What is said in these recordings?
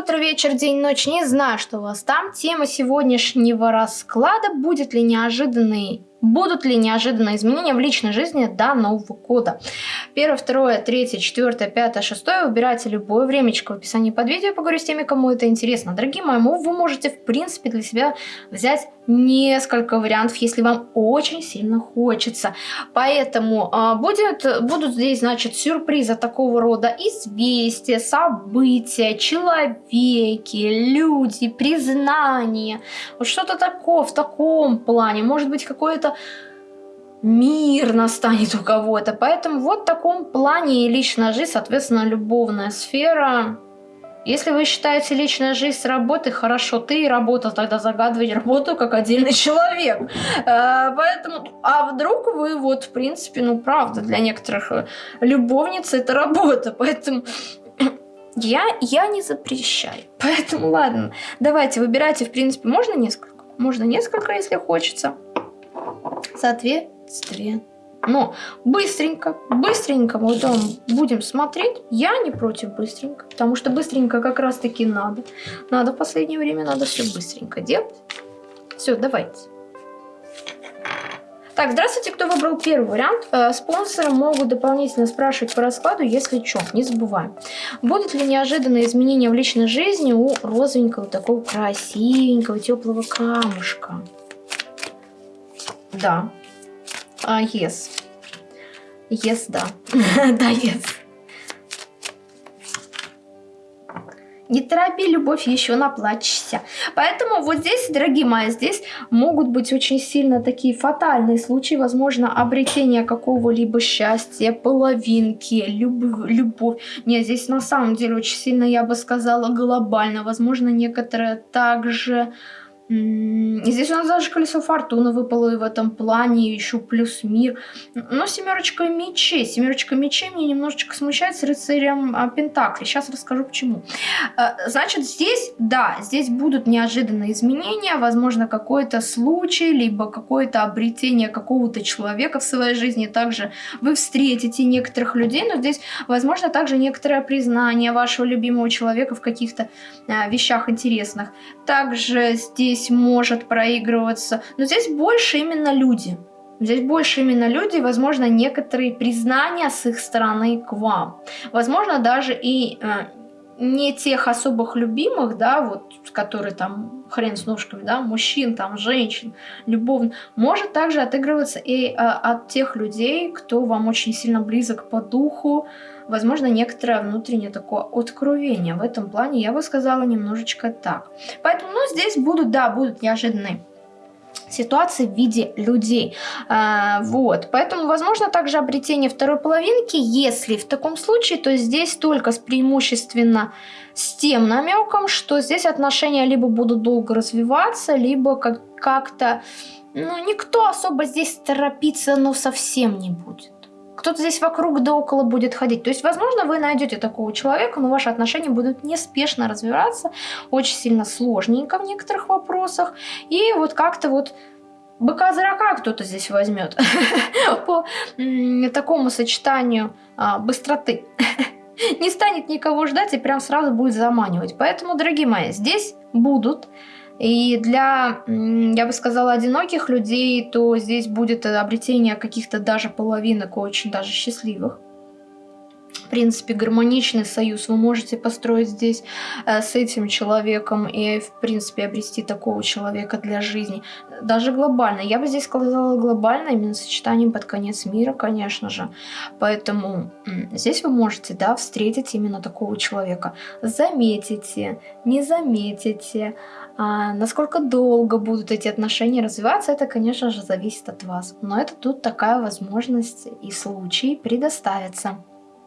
утро, вечер, день, ночь. Не знаю, что у вас там. Тема сегодняшнего расклада будет ли неожиданный Будут ли неожиданные изменения в личной жизни до Нового года? Первое, второе, третье, четвертое, пятое, шестое. Выбирайте любое времечко в описании под видео. Поговорю с теми, кому это интересно. Дорогие мои, вы можете, в принципе, для себя взять несколько вариантов, если вам очень сильно хочется. Поэтому а, будет, будут здесь, значит, сюрпризы такого рода известия, события, человеки, люди, признания. Вот что-то такое в таком плане. Может быть, какое-то мир настанет у кого-то. Поэтому вот в таком плане и личная жизнь, соответственно, любовная сфера. Если вы считаете личная жизнь с работой, хорошо, ты и работа, тогда загадывать работу как отдельный человек. Э, поэтому, а вдруг вы вот, в принципе, ну правда, для некоторых э, любовниц это работа, поэтому я, я не запрещаю. Поэтому ладно, давайте, выбирайте, в принципе, можно несколько? Можно несколько, если хочется соответствие. Но быстренько, быстренько мы потом будем смотреть. Я не против быстренько, потому что быстренько как раз таки надо. Надо в последнее время, надо все быстренько делать. Все, давайте. Так, здравствуйте, кто выбрал первый вариант. Э, спонсоры могут дополнительно спрашивать по раскладу, если что, не забываем. Будут ли неожиданные изменения в личной жизни у розовенького, такого красивенького, теплого камушка? Да. А, yes. Yes, да. да, yes. Не торопи, любовь, еще наплачешься. Поэтому вот здесь, дорогие мои, здесь могут быть очень сильно такие фатальные случаи. Возможно, обретение какого-либо счастья, половинки, люб любовь. Нет, здесь на самом деле очень сильно, я бы сказала, глобально. Возможно, некоторые также Здесь у нас даже колесо фортуны выпало и в этом плане, еще плюс мир. Но семерочка мечей. Семерочка мечей мне немножечко смущает с рыцарем а, Пентакли. Сейчас расскажу почему. А, значит, здесь, да, здесь будут неожиданные изменения. Возможно, какой-то случай, либо какое-то обретение какого-то человека в своей жизни. Также вы встретите некоторых людей, но здесь, возможно, также некоторое признание вашего любимого человека в каких-то а, вещах интересных. Также здесь здесь может проигрываться. Но здесь больше именно люди. Здесь больше именно люди, возможно, некоторые признания с их стороны к вам. Возможно, даже и э, не тех особых любимых, да, вот, которые там хрен с ножками, да, мужчин, там, женщин, любовно, может также отыгрываться и э, от тех людей, кто вам очень сильно близок по духу, возможно, некоторое внутреннее такое откровение. В этом плане я бы сказала немножечко так. Поэтому, ну, здесь будут, да, будут неожиданные ситуации в виде людей. А, вот, поэтому возможно также обретение второй половинки, если в таком случае, то здесь только с преимущественно с тем намеком, что здесь отношения либо будут долго развиваться, либо как-то, ну, никто особо здесь торопиться, ну, совсем не будет кто-то здесь вокруг да около будет ходить. То есть, возможно, вы найдете такого человека, но ваши отношения будут неспешно развиваться, очень сильно сложненько в некоторых вопросах. И вот как-то вот быка-зрака кто-то здесь возьмет по такому сочетанию а, быстроты. Не станет никого ждать и прям сразу будет заманивать. Поэтому, дорогие мои, здесь будут и для, я бы сказала, одиноких людей, то здесь будет обретение каких-то даже половинок очень даже счастливых. В принципе, гармоничный союз вы можете построить здесь э, с этим человеком и, в принципе, обрести такого человека для жизни. Даже глобально. Я бы здесь сказала глобально, именно сочетанием под конец мира, конечно же. Поэтому здесь вы можете, да, встретить именно такого человека. Заметите, не заметите, а насколько долго будут эти отношения развиваться, это, конечно же, зависит от вас. Но это тут такая возможность и случай предоставится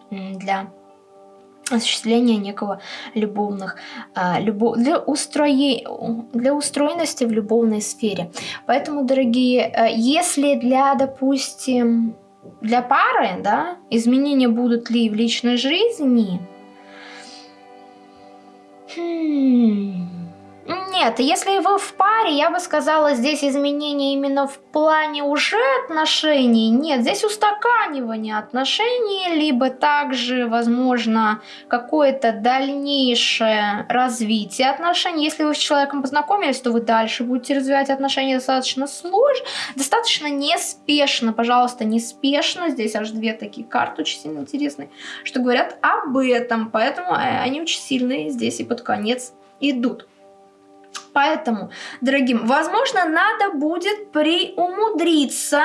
для осуществления некого любовных, а, любов, для, устрои, для устроенности в любовной сфере. Поэтому, дорогие, а, если для, допустим, для пары, да, изменения будут ли в личной жизни, хм, Нет, если вы в паре, я бы сказала, здесь изменения именно в плане уже отношений. Нет, здесь устаканивание отношений, либо также, возможно, какое-то дальнейшее развитие отношений. Если вы с человеком познакомились, то вы дальше будете развивать отношения достаточно сложно, достаточно неспешно. Пожалуйста, неспешно. Здесь аж две такие карты очень сильно интересные, что говорят об этом. Поэтому э, они очень сильные здесь и под конец идут. Поэтому, дорогим, возможно, надо будет приумудриться,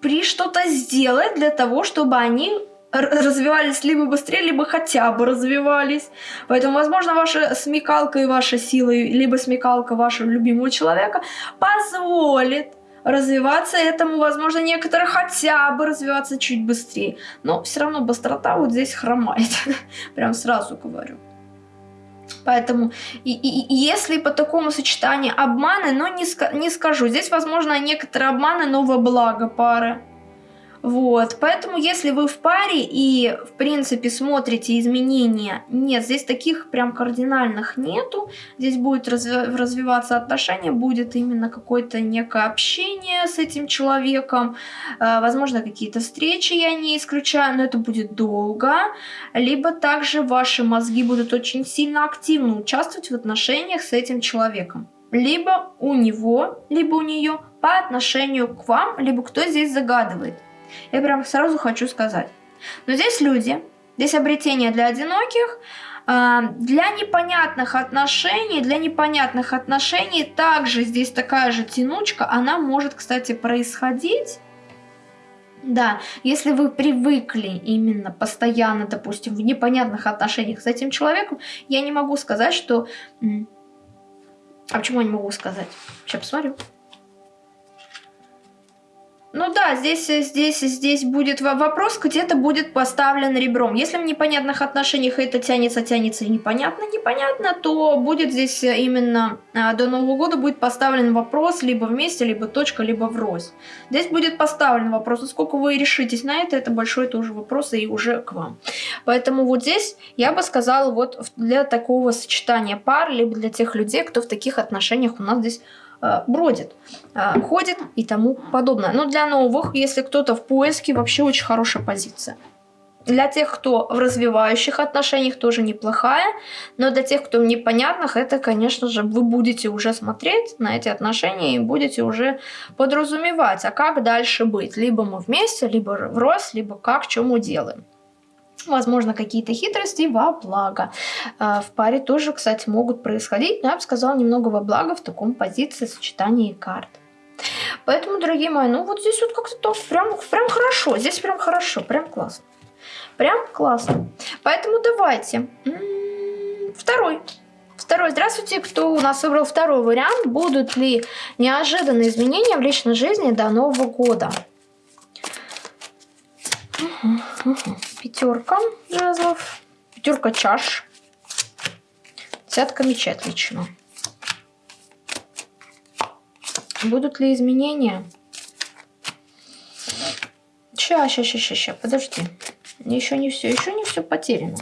при что-то сделать для того, чтобы они развивались либо быстрее, либо хотя бы развивались. Поэтому, возможно, ваша смекалка и ваша сила, либо смекалка вашего любимого человека позволит развиваться этому, возможно, некоторые хотя бы развиваться чуть быстрее. Но все равно быстрота вот здесь хромает. Прям сразу говорю. Поэтому, и, и, если по такому сочетанию обманы, но не, не скажу. Здесь, возможно, некоторые обманы, но во благо пары. Вот, поэтому если вы в паре и, в принципе, смотрите изменения, нет, здесь таких прям кардинальных нету, здесь будет разви развиваться отношения, будет именно какое-то некое общение с этим человеком, э, возможно, какие-то встречи я не исключаю, но это будет долго, либо также ваши мозги будут очень сильно активно участвовать в отношениях с этим человеком. Либо у него, либо у нее по отношению к вам, либо кто здесь загадывает. Я прям сразу хочу сказать. Но здесь люди, здесь обретение для одиноких, а, для непонятных отношений, для непонятных отношений также здесь такая же тянучка, она может, кстати, происходить. Да, если вы привыкли именно постоянно, допустим, в непонятных отношениях с этим человеком, я не могу сказать, что... А почему я не могу сказать? Сейчас посмотрю. Ну да, здесь, здесь, здесь будет вопрос, где-то будет поставлен ребром. Если в непонятных отношениях это тянется, тянется и непонятно, непонятно, то будет здесь именно а, до Нового года будет поставлен вопрос либо вместе, либо точка, либо врозь. Здесь будет поставлен вопрос, насколько вы решитесь на это, это большой тоже вопрос и уже к вам. Поэтому вот здесь я бы сказала вот для такого сочетания пар, либо для тех людей, кто в таких отношениях у нас здесь Э, бродит, э, ходит и тому подобное. Но для новых, если кто-то в поиске, вообще очень хорошая позиция. Для тех, кто в развивающих отношениях, тоже неплохая. Но для тех, кто в непонятных, это, конечно же, вы будете уже смотреть на эти отношения и будете уже подразумевать, а как дальше быть. Либо мы вместе, либо в рост, либо как, мы делаем. Возможно, какие-то хитрости во благо. А, в паре тоже, кстати, могут происходить, но я бы сказала немного во благо в таком позиции сочетании карт. Поэтому, дорогие мои, ну вот здесь вот как-то прям, прям хорошо. Здесь прям хорошо, прям классно. Прям классно. Поэтому давайте. М-м, второй. Второй. Здравствуйте, кто у нас выбрал второй вариант. Будут ли неожиданные изменения в личной жизни до Нового года? Угу, пятерка жезлов, пятерка чаш, десятка мечей отлично. Будут ли изменения? Ща, ща, ща, ща, подожди. Еще не все, еще не все потеряно.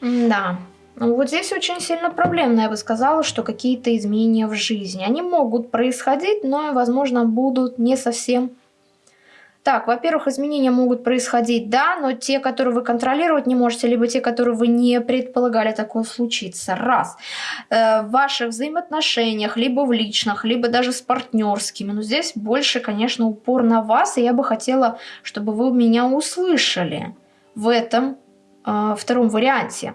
Да. Ну, вот здесь очень сильно проблемно, я бы сказала, что какие-то изменения в жизни. Они могут происходить, но, возможно, будут не совсем так, во-первых, изменения могут происходить, да, но те, которые вы контролировать не можете, либо те, которые вы не предполагали такое случится. Раз. Э, в ваших взаимоотношениях, либо в личных, либо даже с партнерскими. Но здесь больше, конечно, упор на вас, и я бы хотела, чтобы вы меня услышали в этом э, втором варианте.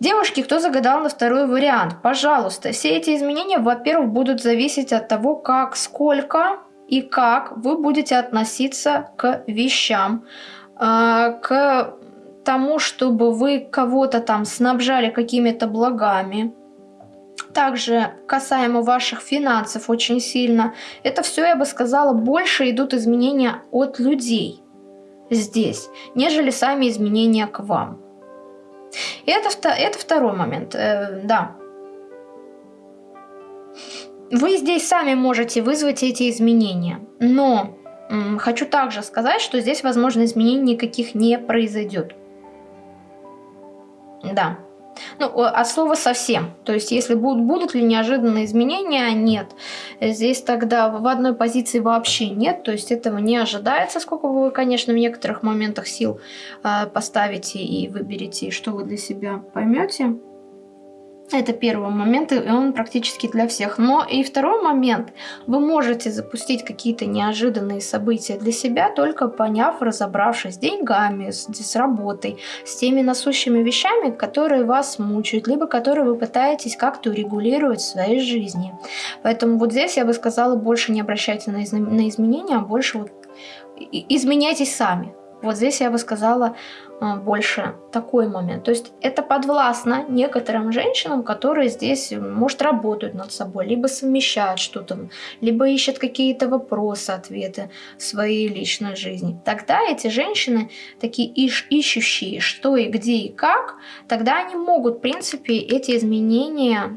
Девушки, кто загадал на второй вариант, пожалуйста, все эти изменения, во-первых, будут зависеть от того, как, сколько и как вы будете относиться к вещам, а, к тому, чтобы вы кого-то там снабжали какими-то благами. Также касаемо ваших финансов очень сильно. Это все, я бы сказала, больше идут изменения от людей здесь, нежели сами изменения к вам. И это, это второй момент, э, да. Вы здесь сами можете вызвать эти изменения, но хочу также сказать, что здесь, возможно, изменений никаких не произойдет. Да. Ну, от слова совсем. То есть, если будут, будут ли неожиданные изменения, нет. Здесь тогда в одной позиции вообще нет. То есть, этого не ожидается, сколько вы, конечно, в некоторых моментах сил э, поставите и выберете, и что вы для себя поймете. Это первый момент, и он практически для всех. Но и второй момент, вы можете запустить какие-то неожиданные события для себя, только поняв, разобравшись с деньгами, с, с работой, с теми насущими вещами, которые вас мучают, либо которые вы пытаетесь как-то урегулировать в своей жизни. Поэтому вот здесь я бы сказала, больше не обращайте на, из на изменения, а больше вот изменяйтесь сами. Вот здесь я бы сказала а, больше такой момент. То есть это подвластно некоторым женщинам, которые здесь, может, работают над собой, либо совмещают что-то, либо ищут какие-то вопросы, ответы в своей личной жизни. Тогда эти женщины, такие ищ ищущие, что и где и как, тогда они могут, в принципе, эти изменения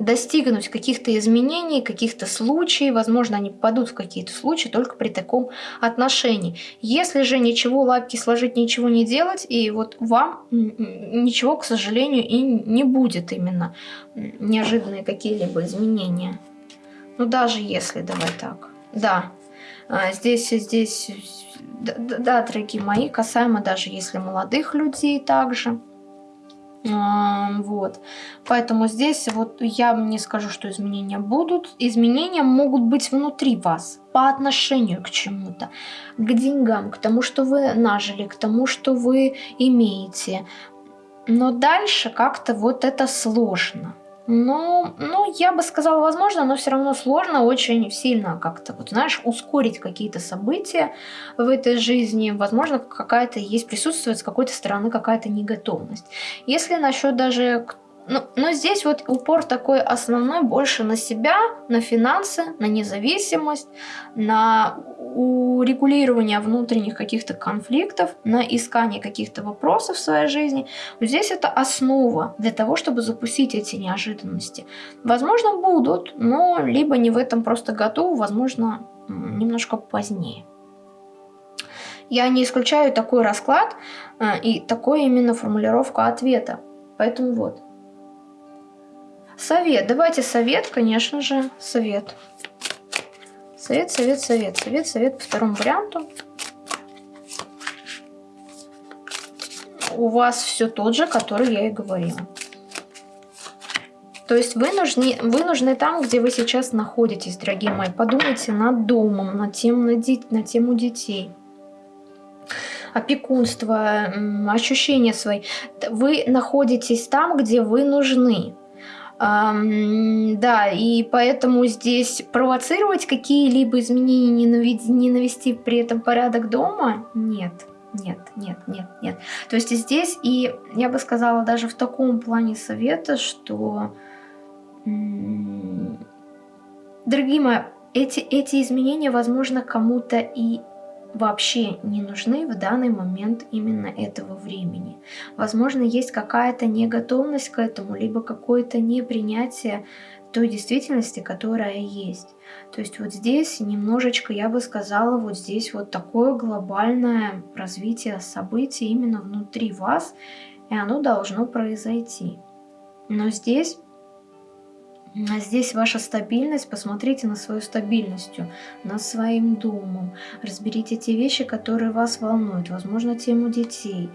достигнуть каких-то изменений, каких-то случаев, возможно, они попадут в какие-то случаи только при таком отношении. Если же ничего лапки сложить, ничего не делать, и вот вам ничего, к сожалению, и не будет именно неожиданные какие-либо изменения. Ну, даже если, давай так, да, а, здесь, здесь, да, да, дорогие мои, касаемо даже если молодых людей также, вот. Поэтому здесь вот я не скажу, что изменения будут. Изменения могут быть внутри вас по отношению к чему-то, к деньгам, к тому, что вы нажили, к тому, что вы имеете. Но дальше как-то вот это сложно. Ну, ну, я бы сказала, возможно, но все равно сложно очень сильно как-то, вот знаешь, ускорить какие-то события в этой жизни. Возможно, какая-то есть, присутствует с какой-то стороны какая-то неготовность. Если насчет даже ну, но здесь вот упор такой основной больше на себя, на финансы, на независимость, на урегулирование внутренних каких-то конфликтов, на искание каких-то вопросов в своей жизни. Вот здесь это основа для того, чтобы запустить эти неожиданности. Возможно, будут, но либо не в этом просто году, возможно, немножко позднее. Я не исключаю такой расклад э, и такой именно формулировку ответа. Поэтому вот. Совет. Давайте совет, конечно же, совет. Совет, совет, совет. Совет, совет по второму варианту. У вас все тот же, который я и говорила. То есть вы нужны, вы нужны там, где вы сейчас находитесь, дорогие мои. Подумайте над домом, над, тем, на, на тему детей опекунство, ощущения свои. Вы находитесь там, где вы нужны. Да, и поэтому здесь провоцировать какие-либо изменения, не навести при этом порядок дома, нет. Нет, нет, нет, нет. То есть здесь, и я бы сказала даже в таком плане совета, что, дорогие мои, эти, эти изменения, возможно, кому-то и вообще не нужны в данный момент именно этого времени. Возможно, есть какая-то неготовность к этому, либо какое-то непринятие той действительности, которая есть. То есть вот здесь немножечко, я бы сказала, вот здесь вот такое глобальное развитие событий именно внутри вас, и оно должно произойти. Но здесь здесь ваша стабильность, посмотрите на свою стабильность, над своим домом, разберите те вещи, которые вас волнуют, возможно, тему детей,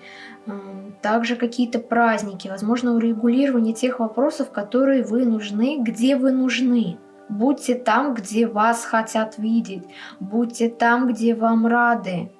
также какие-то праздники, возможно, урегулирование тех вопросов, которые вы нужны, где вы нужны. Будьте там, где вас хотят видеть, будьте там, где вам рады.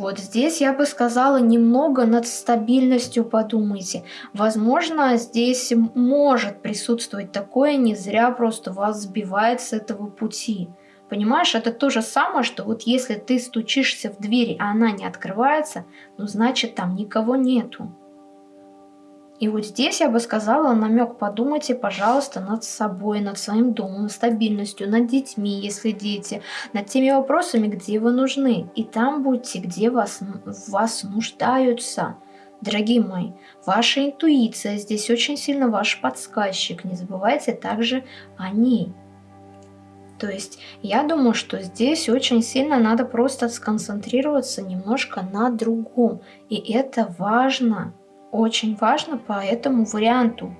Вот здесь я бы сказала, немного над стабильностью подумайте. Возможно, здесь может присутствовать такое, не зря просто вас сбивает с этого пути. Понимаешь, это то же самое, что вот если ты стучишься в дверь, а она не открывается, ну значит там никого нету. И вот здесь я бы сказала намек, подумайте, пожалуйста, над собой, над своим домом, стабильностью, над детьми, если дети, над теми вопросами, где вы нужны. И там будьте, где вас, вас нуждаются. Дорогие мои, ваша интуиция здесь очень сильно ваш подсказчик. Не забывайте также о ней. То есть я думаю, что здесь очень сильно надо просто сконцентрироваться немножко на другом. И это важно. Очень важно по этому варианту.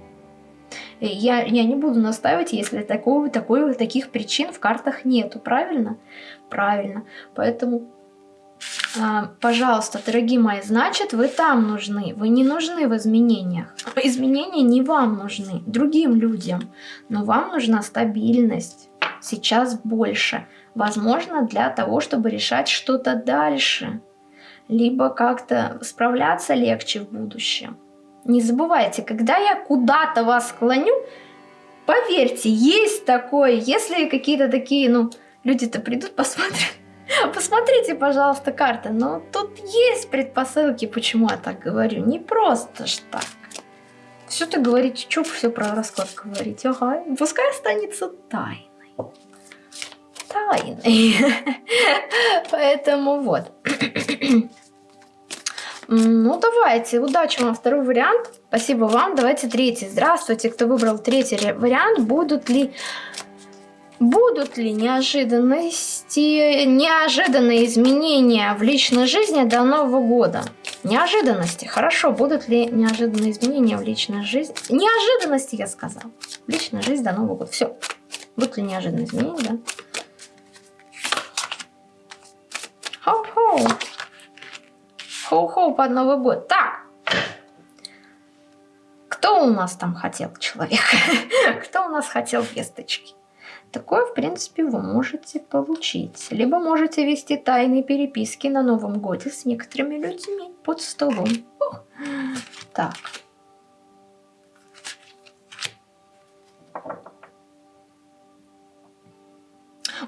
Я, я не буду настаивать, если такого, такой, таких причин в картах нету, правильно? Правильно. Поэтому, а, пожалуйста, дорогие мои, значит, вы там нужны. Вы не нужны в изменениях. Изменения не вам нужны, другим людям. Но вам нужна стабильность. Сейчас больше. Возможно, для того, чтобы решать что-то дальше. Либо как-то справляться легче в будущем. Не забывайте, когда я куда-то вас склоню, поверьте, есть такое, если какие-то такие, ну, люди-то придут, посмотрят, посмотрите, пожалуйста, карты, но тут есть предпосылки, почему я так говорю, не просто ж так. Все ты говорите, что все про расклад говорить, ага, пускай останется тайной. Тайной. Поэтому вот. Ну, давайте, удачи вам второй вариант. Спасибо вам. Давайте третий. Здравствуйте, кто выбрал третий вариант. Будут ли... Будут ли неожиданности, неожиданные изменения в личной жизни до Нового года? Неожиданности. Хорошо, будут ли неожиданные изменения в личной жизни? Неожиданности, я сказал. В личной жизни до Нового года. Все. Будут ли неожиданные изменения, да? Хоу-хоу. Хоу-хоу под Новый год. Так. Кто у нас там хотел человек? Кто у нас хотел весточки? Такое, в принципе, вы можете получить. Либо можете вести тайные переписки на Новом Годе с некоторыми людьми под столом. Так.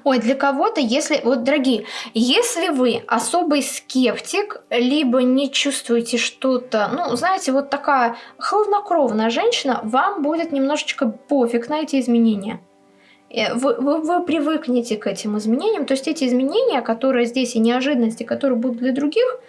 Ой, для кого-то, если, вот, дорогие, если вы особый скептик, либо не чувствуете что-то, ну, знаете, вот такая хладнокровная женщина, вам будет немножечко пофиг на эти изменения. Э, вы, вы, вы привыкнете к этим изменениям, то есть эти изменения, которые здесь и неожиданности, которые будут для других,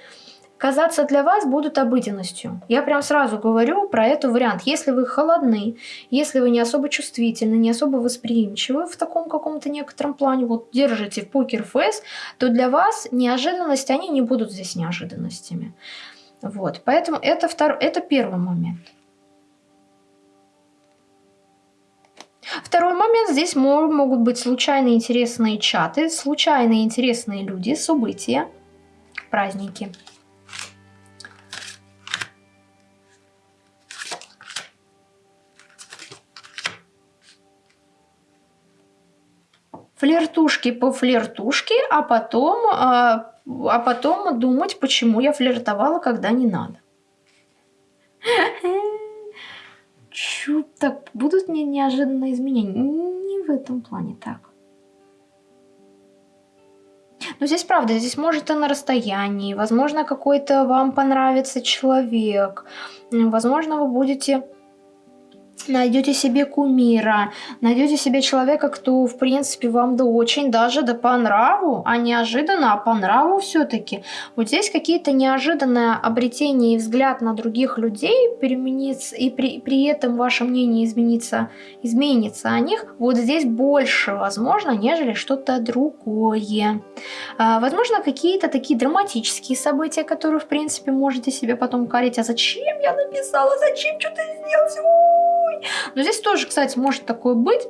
казаться для вас будут обыденностью. Я прям сразу говорю про этот вариант. Если вы холодны, если вы не особо чувствительны, не особо восприимчивы в таком каком-то некотором плане, вот держите в покер фейс, то для вас неожиданности, они не будут здесь неожиданностями. Вот, поэтому это, втор... это первый момент. Второй момент, здесь могут быть случайные интересные чаты, случайные интересные люди, события, праздники. Флиртушки по флиртушке, а потом, а, а потом думать, почему я флиртовала, когда не надо. Чу, так, будут не неожиданные изменения? Не в этом плане так. Но здесь правда, здесь может и на расстоянии, возможно, какой-то вам понравится человек, возможно, вы будете найдете себе кумира, найдете себе человека, кто, в принципе, вам да очень даже да по нраву, а неожиданно, а по нраву все-таки. Вот здесь какие-то неожиданные обретения и взгляд на других людей переменится, и при, при этом ваше мнение изменится, изменится о них, вот здесь больше возможно, нежели что-то другое. А, возможно, какие-то такие драматические события, которые, в принципе, можете себе потом корить, а зачем я написала, зачем что-то сделал, такой. Но здесь тоже, кстати, может такое быть.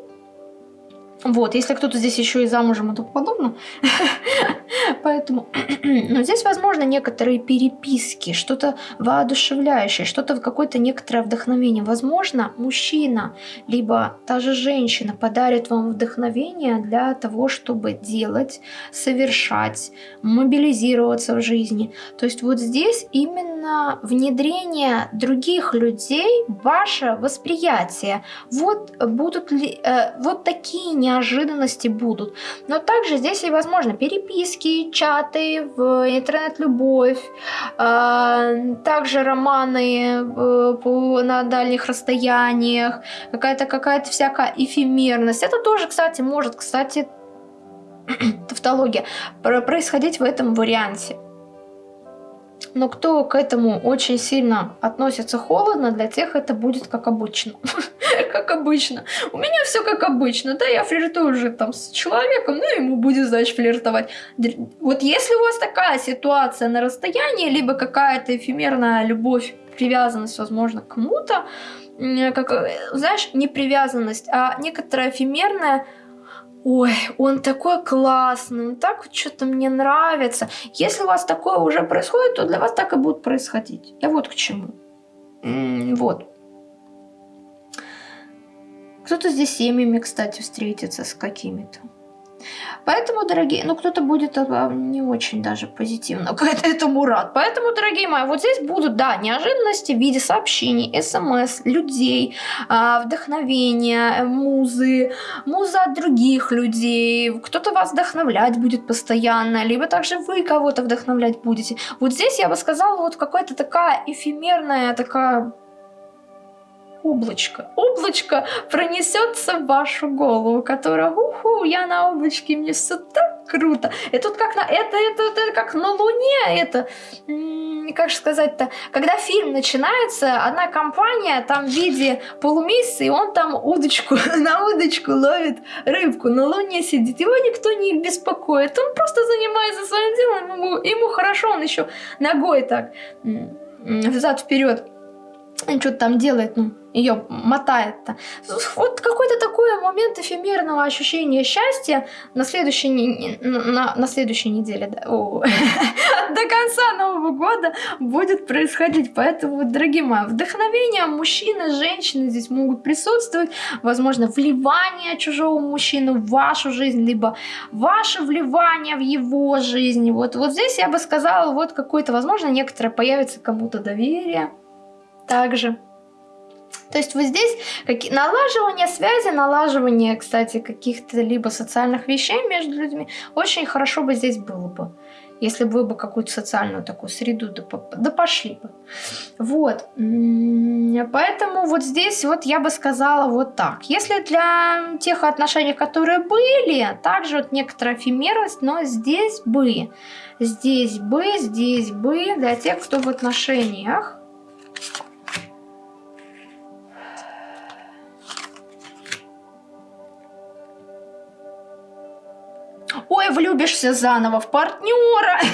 Вот, если кто-то здесь еще и замужем и тому. Поэтому, но здесь, возможно, некоторые переписки, что-то воодушевляющее, что-то какое-то некоторое вдохновение. Возможно, мужчина, либо та же женщина подарит вам вдохновение для того, чтобы делать, совершать, мобилизироваться в жизни. То есть вот здесь именно внедрение других людей, ваше восприятие. Вот будут ли, э, вот такие не неожиданности будут. Но также здесь и возможно переписки, чаты, в интернет-любовь, э, также романы э, на дальних расстояниях, какая-то какая-то всякая эфемерность. Это тоже, кстати, может, кстати, тавтология, происходить в этом варианте. Но кто к этому очень сильно относится холодно, для тех это будет как обычно. как обычно. У меня все как обычно. Да, я флиртую уже там с человеком, ну ему будет, значит, флиртовать. Вот если у вас такая ситуация на расстоянии, либо какая-то эфемерная любовь привязанность, возможно, к кому-то, как, э, знаешь, не привязанность, а некоторая эфемерная ой, он такой классный, он так что-то мне нравится. Если у вас такое уже происходит, то для вас так и будет происходить. Я вот к чему. Вот. Кто-то здесь семьями, кстати, встретится с какими-то. Поэтому, дорогие, ну кто-то будет а, не очень даже позитивно к этому рад. Поэтому, дорогие мои, вот здесь будут, да, неожиданности в виде сообщений, смс, людей, а, вдохновения, музы, муза от других людей. Кто-то вас вдохновлять будет постоянно, либо также вы кого-то вдохновлять будете. Вот здесь я бы сказала, вот какая-то такая эфемерная, такая облачко. Облачко пронесется в вашу голову, которая, уху, я на облачке, мне все так круто. И тут как на, это, это, это как на Луне, это, как сказать-то, когда фильм начинается, одна компания там в виде полумесяца, и он там удочку, на удочку ловит рыбку, на Луне сидит, его никто не беспокоит, он просто занимается своим делом, ему, ему хорошо, он еще ногой так взад вперед что-то там делает, ну, ее мотает-то. Вот какой-то такой момент эфемерного ощущения счастья на следующей, на, на следующей неделе, да, о, до конца Нового года будет происходить. Поэтому, дорогие мои, вдохновение мужчины, женщины здесь могут присутствовать. Возможно, вливание чужого мужчины в вашу жизнь, либо ваше вливание в его жизнь. Вот, вот здесь я бы сказала, вот какое-то, возможно, некоторое появится кому-то доверие также. То есть вот здесь как, налаживание связи, налаживание, кстати, каких-то либо социальных вещей между людьми, очень хорошо бы здесь было бы, если бы вы бы какую-то социальную такую среду да, да пошли бы. Вот. Поэтому вот здесь вот я бы сказала вот так. Если для тех отношений, которые были, также вот некоторая эфемерность, но здесь бы, здесь бы, здесь бы, для тех, кто в отношениях, Ой, влюбишься заново в партнера.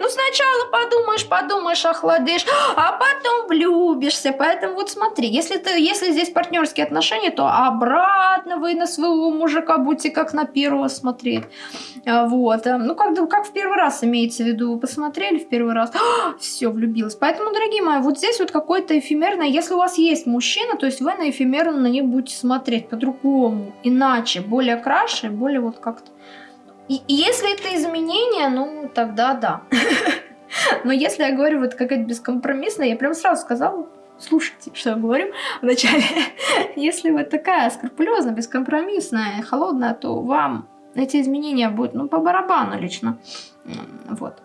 Ну, сначала подумаешь, подумаешь, охладишь, а потом влюбишься. Поэтому вот смотри, если, ты, если здесь партнерские отношения, то обратно вы на своего мужика будете как на первого смотреть. А, вот. Ну, как, как в первый раз имеется в виду. Вы посмотрели в первый раз, все, влюбилась. Поэтому, дорогие мои, вот здесь вот какое-то эфемерное. Если у вас есть мужчина, то есть вы на эфемерно на них будете смотреть по-другому, иначе, более краше, более вот как-то и, если это изменение, ну, тогда да. Но если я говорю вот какая-то бескомпромиссная, я прям сразу сказала, слушайте, что я говорю вначале. если вы такая скрупулезная, бескомпромиссная, холодная, то вам эти изменения будут, ну, по барабану лично. Вот.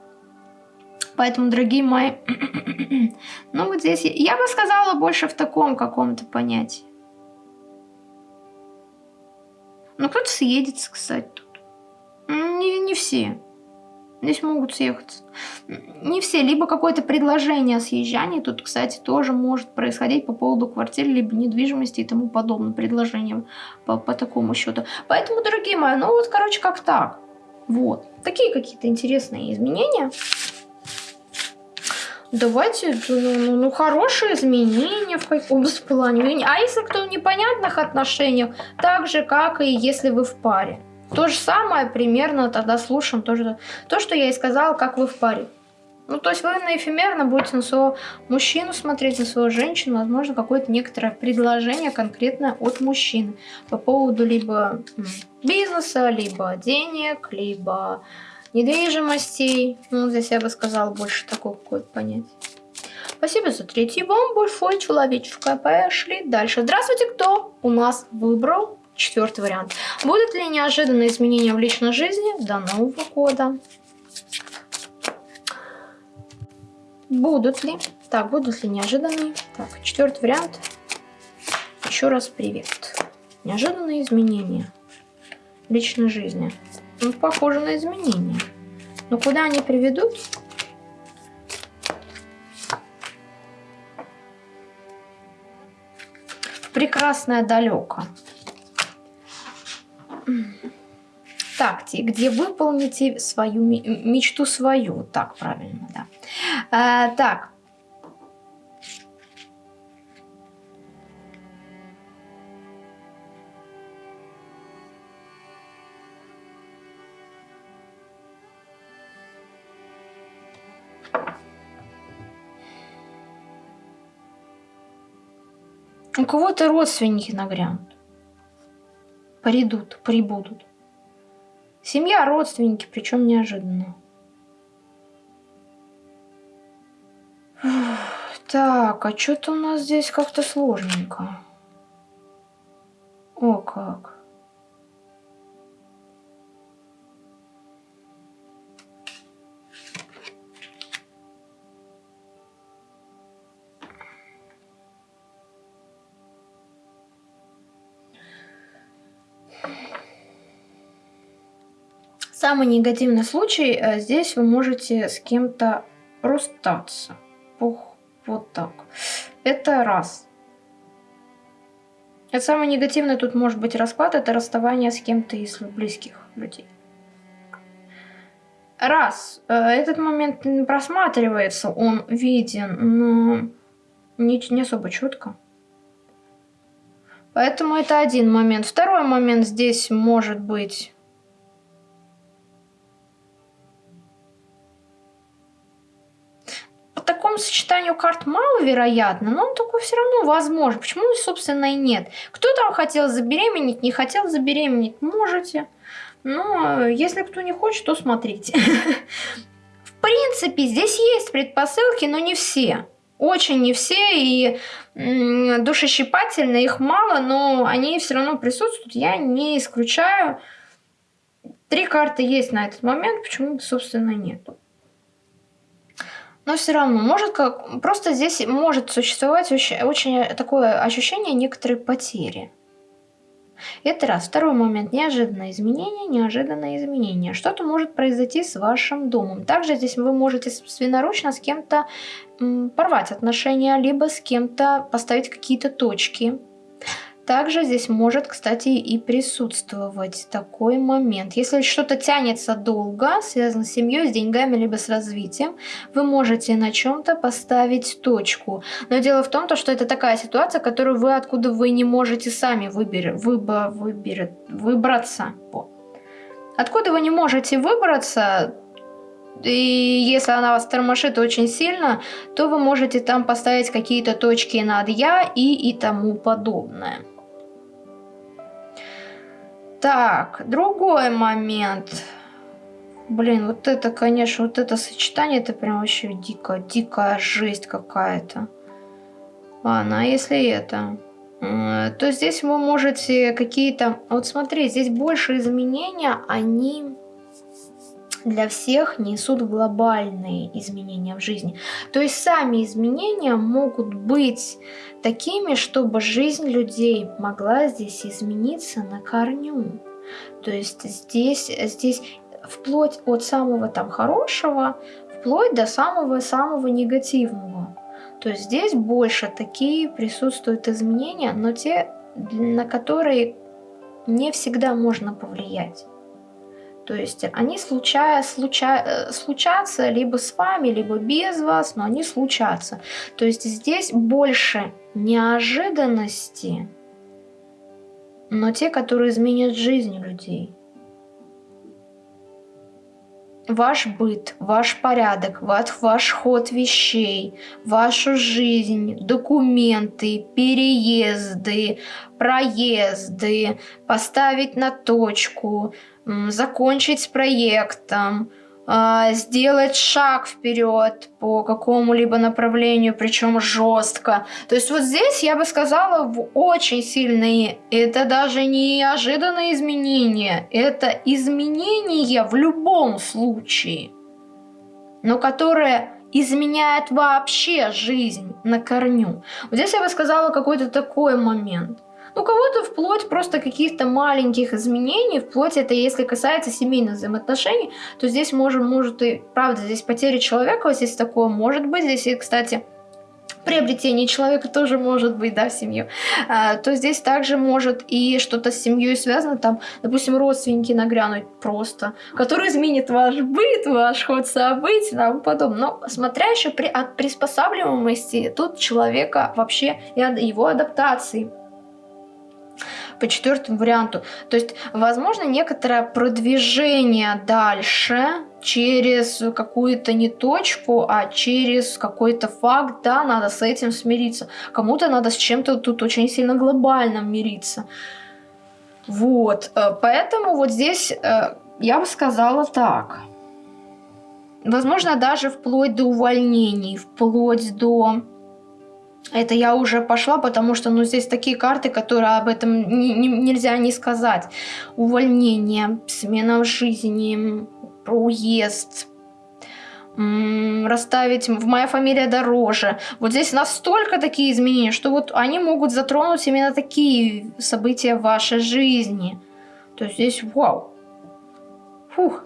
Поэтому, дорогие мои, ну вот здесь я бы сказала больше в таком каком-то понятии. Ну, кто-то съедется, кстати, не, не все. Здесь могут съехаться. Не все. Либо какое-то предложение о съезжании. Тут, кстати, тоже может происходить по поводу квартиры, либо недвижимости и тому подобное. Предложение по, по такому счету. Поэтому, дорогие мои, ну вот, короче, как так. Вот. Такие какие-то интересные изменения. Давайте, ну, ну, ну, хорошие изменения в каком-то плане. А если кто в непонятных отношениях, так же, как и если вы в паре. То же самое примерно тогда слушаем тоже то, что я и сказала, как вы в паре. Ну, то есть вы на эфемерно будете на своего мужчину смотреть, на свою женщину, возможно, какое-то некоторое предложение конкретное от мужчины по поводу либо бизнеса, либо денег, либо недвижимостей. Ну, здесь я бы сказала больше такого какое-то понятие. Спасибо за третий вам большой человеческое. Пошли дальше. Здравствуйте, кто у нас выбрал Четвертый вариант. Будут ли неожиданные изменения в личной жизни до Нового года? Будут ли? Так, будут ли неожиданные? Так, четвертый вариант. Еще раз привет. Неожиданные изменения в личной жизни. Ну, похоже на изменения. Но куда они приведут? Прекрасное далеко. ВКонтакте, где выполните свою мечту свою. Так, правильно, да. А, так. У кого-то родственники нагрянут, придут, прибудут. Семья, родственники, причем неожиданно. Так, а что-то у нас здесь как-то сложненько. О, как. Самый негативный случай, э, здесь вы можете с кем-то расстаться. Пух, вот так. Это раз. Это самый негативный тут может быть расклад, это расставание с кем-то из близких людей. Раз, э, этот момент просматривается, он виден, но не, не особо четко. Поэтому это один момент. Второй момент здесь может быть такому сочетанию карт маловероятно, но он такой все равно возможен. Почему, собственно, и нет? Кто там хотел забеременеть, не хотел забеременеть, можете. Но если кто не хочет, то смотрите. В принципе, здесь есть предпосылки, но не все. Очень не все, и душещипательно их мало, но они все равно присутствуют. Я не исключаю. Три карты есть на этот момент, почему, собственно, нету. Но все равно, может как... Просто здесь может существовать очень, очень такое ощущение некоторой потери. Это раз. Второй момент. Неожиданное изменение, неожиданное изменение. Что-то может произойти с вашим домом. Также здесь вы можете собственноручно с кем-то порвать отношения, либо с кем-то поставить какие-то точки также здесь может, кстати, и присутствовать такой момент. Если что-то тянется долго, связано с семьей, с деньгами, либо с развитием, вы можете на чем-то поставить точку. Но дело в том, что это такая ситуация, которую вы откуда вы не можете сами выбер, выбо, выбер, выбраться. Откуда вы не можете выбраться, и если она вас тормошит очень сильно, то вы можете там поставить какие-то точки над «я» и и тому подобное. Так, другой момент. Блин, вот это, конечно, вот это сочетание, это прям вообще дико, дикая жесть какая-то. Ладно, а если это? То здесь вы можете какие-то... Вот смотри, здесь больше изменения, они для всех несут глобальные изменения в жизни. То есть сами изменения могут быть такими, чтобы жизнь людей могла здесь измениться на корню. То есть здесь, здесь вплоть от самого там хорошего, вплоть до самого-самого негативного. То есть здесь больше такие присутствуют изменения, но те, на которые не всегда можно повлиять. То есть они случая, случа, случатся либо с вами, либо без вас, но они случатся. То есть здесь больше неожиданности, но те, которые изменят жизнь людей. Ваш быт, ваш порядок, ваш, ваш ход вещей, вашу жизнь, документы, переезды, проезды, поставить на точку – закончить с проектом, сделать шаг вперед по какому-либо направлению, причем жестко. То есть вот здесь я бы сказала в очень сильные, это даже не неожиданные изменения, это изменения в любом случае, но которые изменяют вообще жизнь на корню. Вот здесь я бы сказала какой-то такой момент – у кого-то вплоть просто каких-то маленьких изменений, вплоть это если касается семейных взаимоотношений, то здесь может, может и, правда, здесь потеря человека, вот здесь такое может быть, здесь, и, кстати, приобретение человека тоже может быть, да, в семью, а, то здесь также может и что-то с семьей связано, там, допустим, родственники нагрянуть просто, который изменит ваш быт, ваш ход событий тому подобное. Но смотря еще при, от приспосабливаемости тут человека вообще и его адаптации по четвертому варианту. То есть, возможно, некоторое продвижение дальше через какую-то не точку, а через какой-то факт, да, надо с этим смириться. Кому-то надо с чем-то тут очень сильно глобально мириться. Вот, э, поэтому вот здесь э, я бы сказала так. Возможно, даже вплоть до увольнений, вплоть до... Это я уже пошла, потому что ну, здесь такие карты, которые об этом не, не, нельзя не сказать. Увольнение, смена жизни, уезд, расставить в моя фамилия дороже. Вот здесь настолько такие изменения, что вот они могут затронуть именно такие события в вашей жизни. То есть здесь вау. Фух.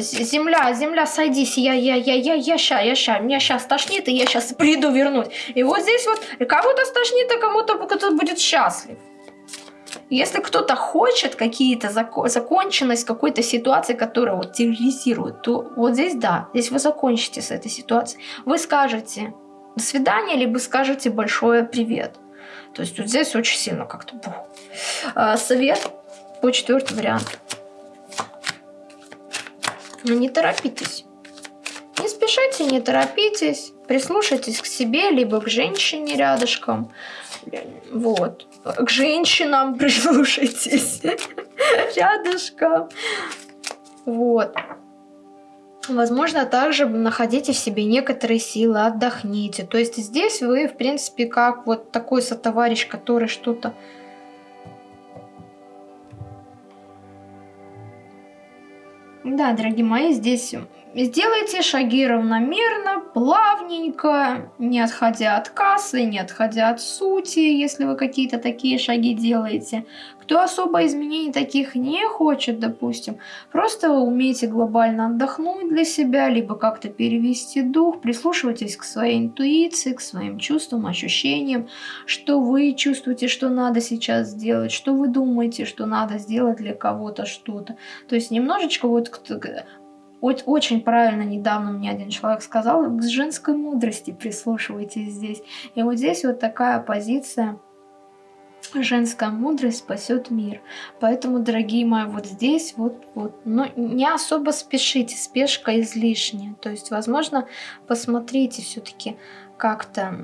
Земля, земля, садись, я, я, я, я, я ща, я ща, меня сейчас тошнит, и я сейчас приду вернуть. И вот здесь вот кому-то стошнит, а кому-то кто будет счастлив. Если кто-то хочет какие-то зако законченность какой-то ситуации, которая вот терроризирует, то вот здесь да, здесь вы закончите с этой ситуацией. Вы скажете до свидания, либо скажете большое привет. То есть вот здесь очень сильно как-то... А, совет по четвертый вариант. Но не торопитесь. Не спешите, не торопитесь. Прислушайтесь к себе, либо к женщине рядышком. Вот. К женщинам прислушайтесь. Рядышком. Вот. Возможно, также находите в себе некоторые силы, отдохните. То есть здесь вы, в принципе, как вот такой сотоварищ, который что-то Да, дорогие мои, здесь сделайте шаги равномерно, плавненько, не отходя от кассы, не отходя от сути, если вы какие-то такие шаги делаете. Кто особо изменений таких не хочет, допустим, просто умейте глобально отдохнуть для себя, либо как-то перевести дух, прислушивайтесь к своей интуиции, к своим чувствам, ощущениям, что вы чувствуете, что надо сейчас сделать, что вы думаете, что надо сделать для кого-то что-то. То есть немножечко вот очень правильно недавно мне один человек сказал, к женской мудрости прислушивайтесь здесь. И вот здесь вот такая позиция женская мудрость спасет мир. Поэтому, дорогие мои, вот здесь вот, вот, но не особо спешите, спешка излишняя. То есть, возможно, посмотрите все-таки как-то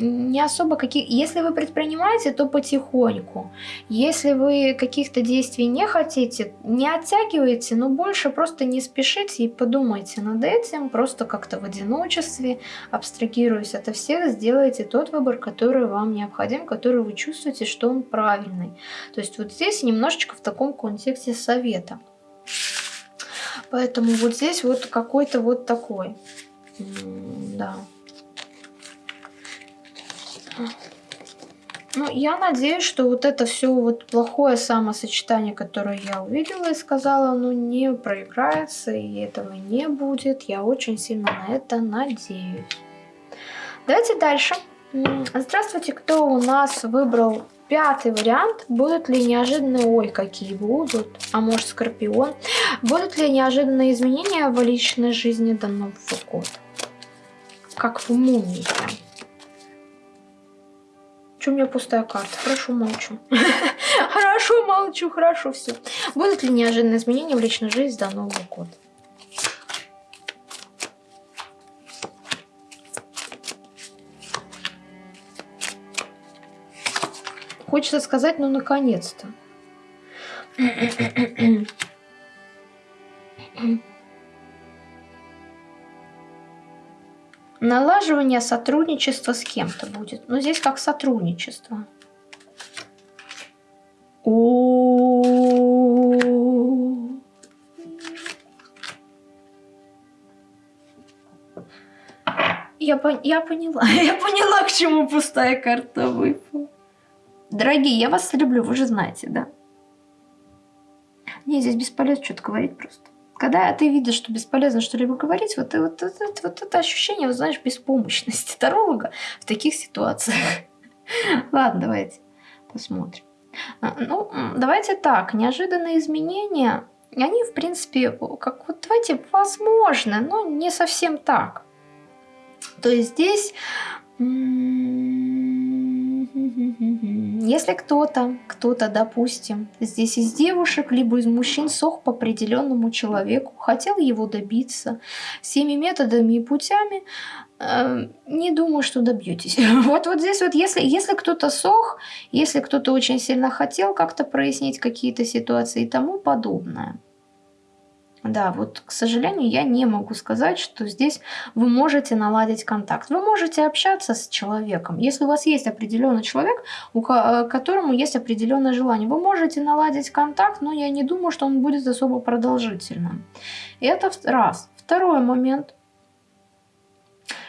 не особо какие... Если вы предпринимаете, то потихоньку. Если вы каких-то действий не хотите, не оттягивайте, но больше просто не спешите и подумайте над этим, просто как-то в одиночестве, абстрагируясь от всех, сделайте тот выбор, который вам необходим, который вы чувствуете, что он правильный. То есть вот здесь немножечко в таком контексте совета. Поэтому вот здесь вот какой-то вот такой. Ну, я надеюсь, что вот это все вот плохое самосочетание, которое я увидела и сказала, ну, не проиграется, и этого не будет. Я очень сильно на это надеюсь. Давайте дальше. Здравствуйте, кто у нас выбрал пятый вариант. Будут ли неожиданные, ой, какие будут, а может скорпион. Будут ли неожиданные изменения в личной жизни до Нового года? Как в мумии что у меня пустая карта? Хорошо, молчу. Хорошо, молчу, хорошо, все. Будут ли неожиданные изменения в личной жизни до Нового года? Хочется сказать, ну, наконец-то. Налаживание сотрудничества с кем-то будет. Но здесь как сотрудничество. Я, пон я поняла, я поняла, к чему пустая карта выпала. Дорогие, я вас люблю, вы же знаете, да? Не, здесь бесполезно что-то говорить просто. Когда ты видишь, что бесполезно что-либо говорить, вот, вот, вот, вот, это ощущение, вот, знаешь, беспомощности таролога в таких ситуациях. Ладно, давайте посмотрим. А, ну, давайте так, неожиданные изменения, они, в принципе, как вот, давайте, возможно, но не совсем так. То есть здесь Если кто-то, кто-то, допустим, здесь из девушек, либо из мужчин сох по определенному человеку, хотел его добиться всеми методами и путями, э, не думаю, что добьетесь. Вот, вот здесь вот, если, если кто-то сох, если кто-то очень сильно хотел как-то прояснить какие-то ситуации и тому подобное – да, вот, к сожалению, я не могу сказать, что здесь вы можете наладить контакт. Вы можете общаться с человеком. Если у вас есть определенный человек, у э, которому есть определенное желание, вы можете наладить контакт, но я не думаю, что он будет особо продолжительным. Это раз. Второй момент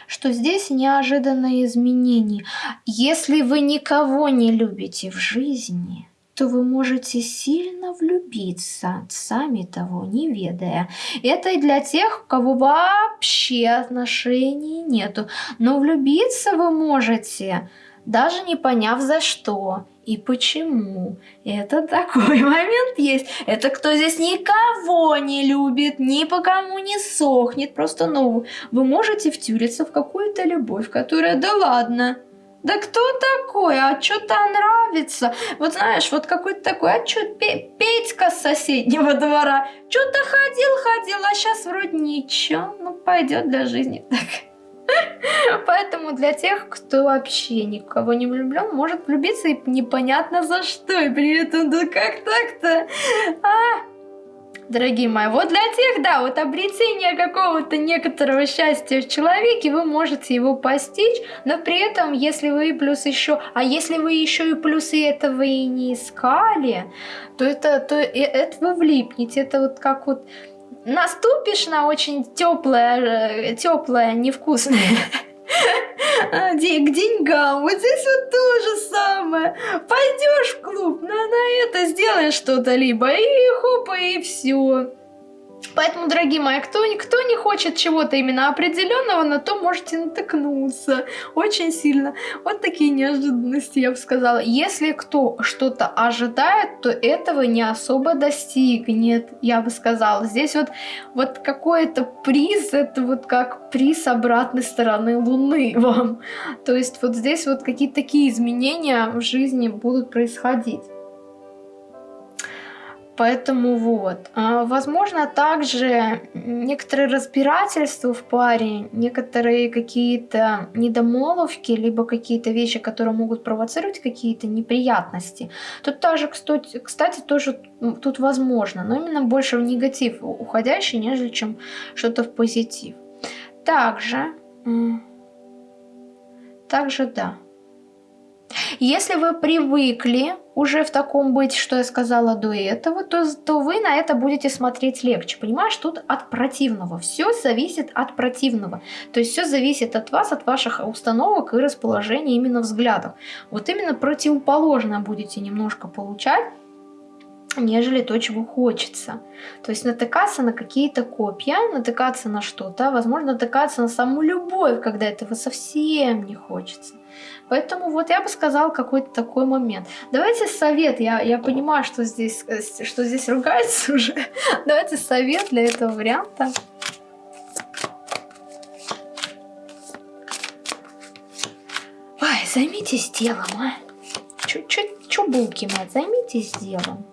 что здесь неожиданные изменения. Если вы никого не любите в жизни, то вы можете сильно влюбиться, сами того не ведая. Это и для тех, у кого вообще отношений нету. Но влюбиться вы можете, даже не поняв за что и почему. Это такой момент есть. Это кто здесь никого не любит, ни по кому не сохнет. Просто, ну, вы можете втюриться в какую-то любовь, которая, да ладно, да кто такой? А что-то нравится. Вот знаешь, вот какой-то такой, а что, Петька с соседнего двора. Что-то ходил, ходил, а сейчас вроде ничего. Ну, пойдет для жизни так. Поэтому для тех, кто вообще никого не влюблен, может влюбиться и непонятно за что. И при этом, да как так-то? А, дорогие мои. Вот для тех, да, вот обретение какого-то некоторого счастья в человеке, вы можете его постичь, но при этом, если вы плюс еще, а если вы еще и плюсы этого и не искали, то это, то это вы влипнете, это вот как вот наступишь на очень теплое, теплое, невкусное к деньгам. Вот здесь вот то же самое. Пойдешь в клуб, на, на это сделаешь что-то либо, и хопа, и все. Поэтому, дорогие мои, кто, кто не хочет чего-то именно определенного, на то можете натыкнуться очень сильно. Вот такие неожиданности, я бы сказала. Если кто что-то ожидает, то этого не особо достигнет, я бы сказала. Здесь вот, вот какой-то приз, это вот как приз обратной стороны Луны вам. То есть вот здесь вот какие-то такие изменения в жизни будут происходить. Поэтому вот. А, возможно, также некоторые разбирательства в паре, некоторые какие-то недомолвки, либо какие-то вещи, которые могут провоцировать какие-то неприятности. Тут кстати, кстати, тоже тут возможно, но именно больше в негатив уходящий, нежели чем что-то в позитив. Также, также да. Если вы привыкли уже в таком быть, что я сказала до этого, то, то вы на это будете смотреть легче. Понимаешь, тут от противного. Все зависит от противного. То есть все зависит от вас, от ваших установок и расположения именно взглядов. Вот именно противоположно будете немножко получать нежели то, чего хочется. То есть натыкаться на какие-то копья, натыкаться на что-то, возможно, натыкаться на саму любовь, когда этого совсем не хочется. Поэтому вот я бы сказал какой-то такой момент. Давайте совет, я, я понимаю, что здесь, э, что здесь ругается уже. Давайте совет для этого варианта. Ай, займитесь делом, а. Чё булки мать, займитесь делом.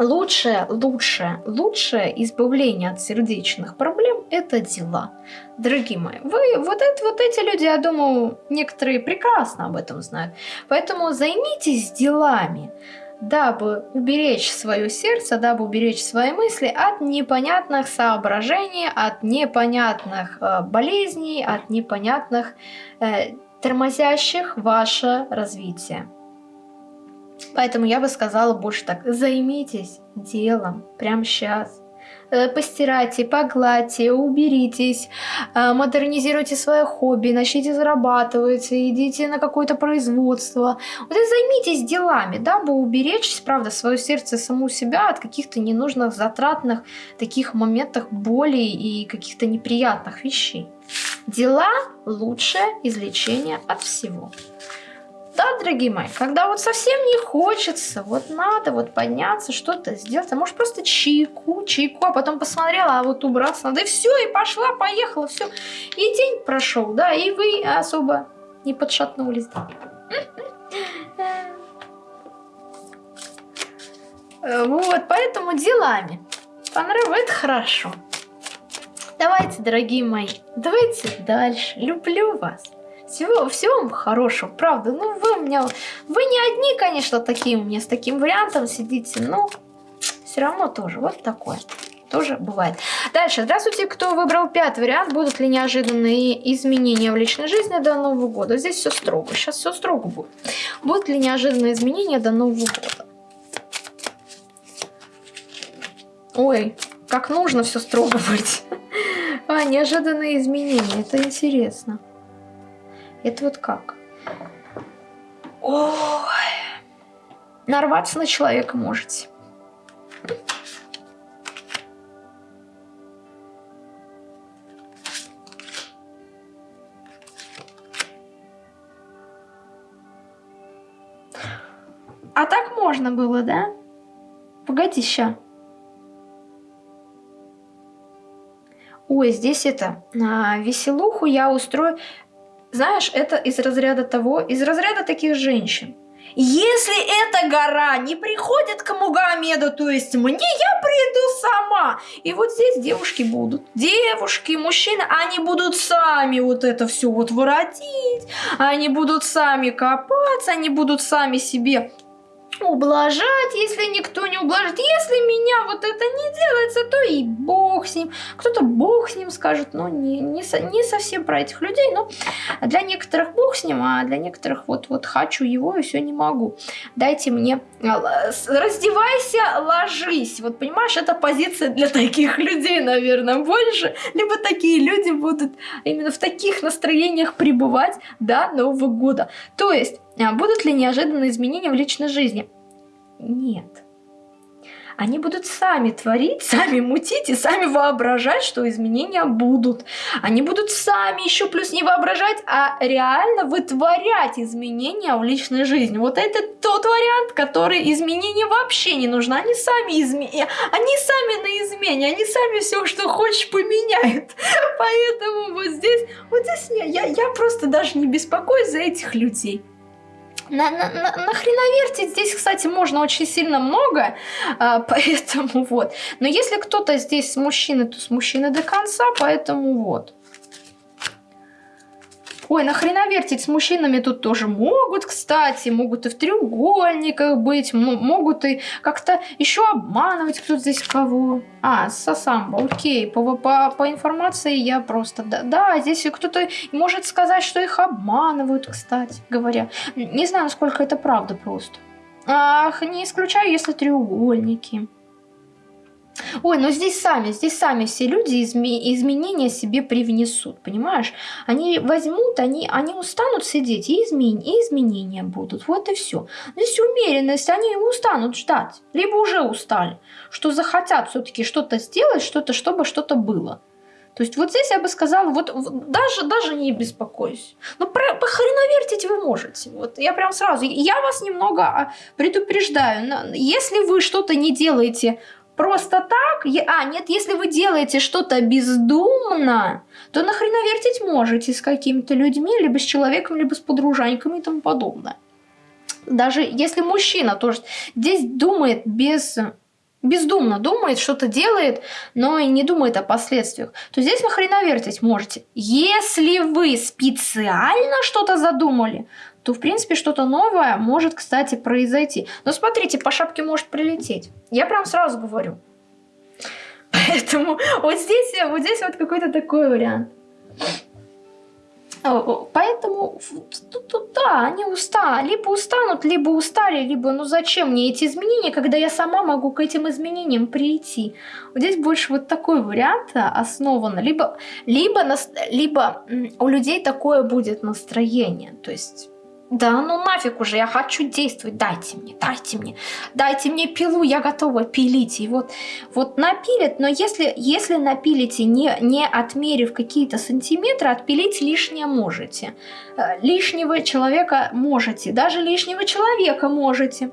Лучшее, лучшее, лучшее избавление от сердечных проблем – это дела. Дорогие мои, вы, вот, это, вот эти люди, я думаю, некоторые прекрасно об этом знают. Поэтому займитесь делами, дабы уберечь свое сердце, дабы уберечь свои мысли от непонятных соображений, от непонятных э, болезней, от непонятных э, тормозящих ваше развитие. Поэтому я бы сказала больше так, займитесь делом прямо сейчас. Э, постирайте, погладьте, уберитесь, э, модернизируйте свое хобби, начните зарабатывать, идите на какое-то производство. Вот и займитесь делами, дабы уберечь, правда, свое сердце саму себя от каких-то ненужных, затратных таких моментах боли и каких-то неприятных вещей. Дела – лучшее излечение от всего. Да, дорогие мои, когда вот совсем не хочется, вот надо вот подняться, что-то сделать, а может просто чайку, чайку, а потом посмотрела, а вот убраться надо, и все, и пошла, поехала, все. И день прошел, да, и вы особо не подшатнулись. Вот, поэтому делами. Понравилось, это хорошо. Давайте, дорогие мои, давайте дальше. Люблю вас. Всего, всего вам хорошего, правда. Ну, вы у меня... Вы не одни, конечно, такие у меня с таким вариантом сидите, но все равно тоже вот такое. Тоже бывает. Дальше. Здравствуйте, кто выбрал пятый вариант. Будут ли неожиданные изменения в личной жизни до Нового года? Здесь все строго. Сейчас все строго будет. Будут ли неожиданные изменения до Нового года? Ой, как нужно все строго быть. А, неожиданные изменения. Это интересно. Это вот как? Ой. Нарваться на человека можете. А так можно было, да? Погоди, ща. Ой, здесь это, а, веселуху я устрою. Знаешь, это из разряда того, из разряда таких женщин. Если эта гора не приходит к Мугамеду, то есть мне, я приду сама. И вот здесь девушки будут. Девушки, мужчины, они будут сами вот это все вот воротить. Они будут сами копаться, они будут сами себе ублажать, если никто не ублажит. Если меня вот это не делается, то и бог с ним. Кто-то бог с ним скажет, но не, не, не совсем про этих людей. Но для некоторых бог с ним, а для некоторых вот, вот хочу его и все не могу. Дайте мне, а, раздевайся, ложись. Вот понимаешь, это позиция для таких людей, наверное, больше. Либо такие люди будут именно в таких настроениях пребывать до Нового года. То есть будут ли неожиданные изменения в личной жизни? Нет. Они будут сами творить, сами мутить и сами воображать, что изменения будут. Они будут сами еще плюс не воображать, а реально вытворять изменения в личной жизни. Вот это тот вариант, который изменения вообще не нужно. Они сами изменения, они сами на измене, они сами все, что хочешь, поменяют. Поэтому вот здесь, вот здесь я, я, я просто даже не беспокоюсь за этих людей. На, на, на, нахреновертить здесь, кстати, можно очень сильно много, а, поэтому вот. Но если кто-то здесь с мужчины, то с мужчины до конца, поэтому вот. Ой, нахрена вертить с мужчинами тут тоже могут, кстати, могут и в треугольниках быть, могут и как-то еще обманывать кто здесь кого. А, Сасамба, окей, по, по, по информации я просто, да, да, здесь кто-то может сказать, что их обманывают, кстати говоря. Не знаю, насколько это правда просто. Ах, не исключаю, если треугольники. Ой, но здесь сами, здесь сами все люди изме изменения себе привнесут, понимаешь? Они возьмут, они, они устанут сидеть, и, измен и изменения будут, вот и все. Здесь умеренность, они устанут ждать, либо уже устали, что захотят все-таки что-то сделать, что-то, чтобы что-то было. То есть вот здесь я бы сказала, вот, даже, даже не беспокойся. Но про, похреновертить вы можете. Вот я прям сразу, я вас немного а, предупреждаю. Если вы что-то не делаете просто так, а, нет, если вы делаете что-то бездумно, то нахрена вертить можете с какими-то людьми, либо с человеком, либо с подружаньками и тому подобное. Даже если мужчина тоже здесь думает без бездумно думает, что-то делает, но и не думает о последствиях, то здесь нахрена вертить можете. Если вы специально что-то задумали, то, в принципе, что-то новое может, кстати, произойти. Но смотрите, по шапке может прилететь. Я прям сразу говорю. Поэтому вот здесь, вот здесь вот какой-то такой вариант. Поэтому да, они устали, либо устанут, либо устали, либо ну зачем мне эти изменения, когда я сама могу к этим изменениям прийти. Вот здесь больше вот такой вариант основан, либо, либо, либо у людей такое будет настроение, то есть да ну нафиг уже, я хочу действовать, дайте мне, дайте мне, дайте мне пилу, я готова пилить. И вот, вот напилят, но если, если напилите, не, не отмерив какие-то сантиметры, отпилить лишнее можете. Э, лишнего человека можете, даже лишнего человека можете.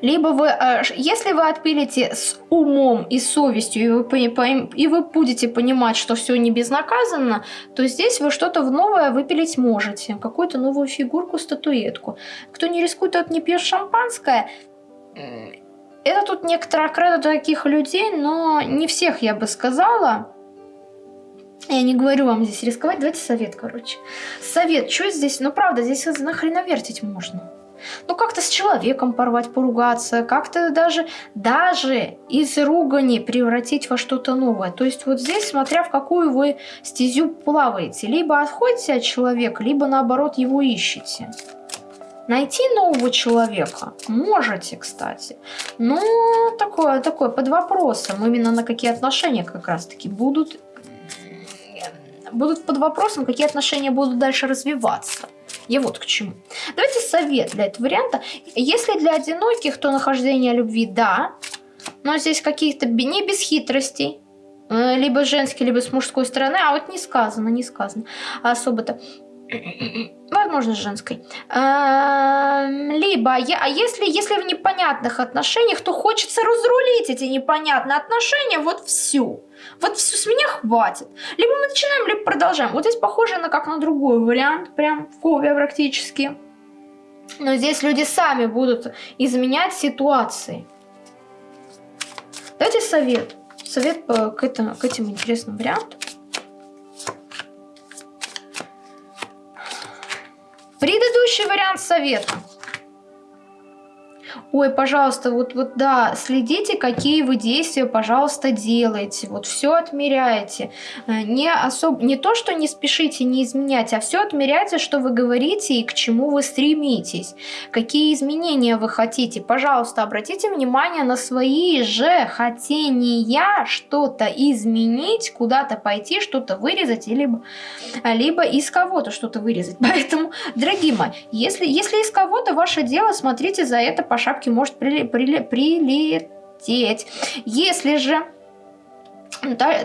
Либо вы, э, если вы отпилите с умом и совестью, и вы, и вы будете понимать, что все не безнаказанно, то здесь вы что-то в новое выпилить можете. Какую-то новую фигурку, статуэтку. Кто не рискует, тот не пьет шампанское. Это тут некоторая кредо таких людей, но не всех я бы сказала. Я не говорю вам здесь рисковать, давайте совет, короче. Совет, что здесь? Ну, правда, здесь нахрена вертить можно. Ну, как-то с человеком порвать, поругаться, как-то даже, даже из ругани превратить во что-то новое. То есть вот здесь, смотря в какую вы стезю плаваете, либо отходите от человека, либо наоборот его ищете. Найти нового человека можете, кстати, но такое, такое под вопросом, именно на какие отношения как раз-таки будут будут под вопросом, какие отношения будут дальше развиваться. Я вот к чему. Давайте совет для этого варианта. Если для одиноких, то нахождение любви да, но здесь каких-то не без хитростей, э, либо женский, либо с мужской стороны, а вот не сказано, не сказано особо-то. Возможно, женской. Либо, а если, если в непонятных отношениях, то хочется разрулить эти непонятные отношения, вот все. Вот все, с меня хватит. Либо мы начинаем, либо продолжаем. Вот здесь похоже на как на другой вариант, прям кове практически. Но здесь люди сами будут изменять ситуации. Дайте совет. Совет к, этому, к этим интересным вариантам. Предыдущий вариант совета. Ой, пожалуйста, вот, вот да, следите, какие вы действия, пожалуйста, делаете. Вот все отмеряете. Э, не, особ... не то, что не спешите не изменять, а все отмеряйте, что вы говорите и к чему вы стремитесь. Какие изменения вы хотите. Пожалуйста, обратите внимание на свои же хотения что-то изменить, куда-то пойти, что-то вырезать, либо, либо из кого-то что-то вырезать. Поэтому, дорогие мои, если, если из кого-то ваше дело, смотрите за это, пожалуйста шапки может прилететь. Если же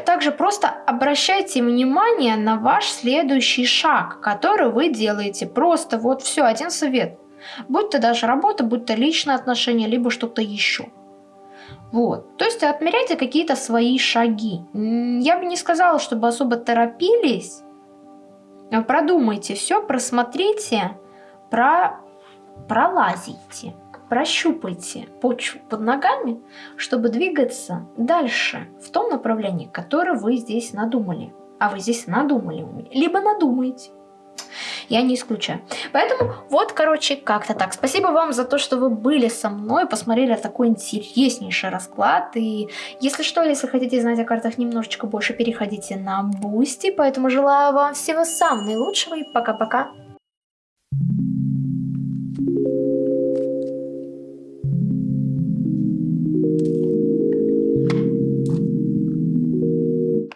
также просто обращайте внимание на ваш следующий шаг, который вы делаете. Просто вот все, один совет. Будь то даже работа, будь то личные отношения, либо что-то еще. Вот. То есть отмеряйте какие-то свои шаги. Я бы не сказала, чтобы особо торопились. Продумайте все, просмотрите, про... пролазите прощупайте почву под ногами, чтобы двигаться дальше в том направлении, которое вы здесь надумали. А вы здесь надумали, либо надумаете. Я не исключаю. Поэтому вот, короче, как-то так. Спасибо вам за то, что вы были со мной, посмотрели такой интереснейший расклад. И если что, если хотите знать о картах немножечко больше, переходите на Бусти. Поэтому желаю вам всего самого наилучшего и пока-пока. Thank you.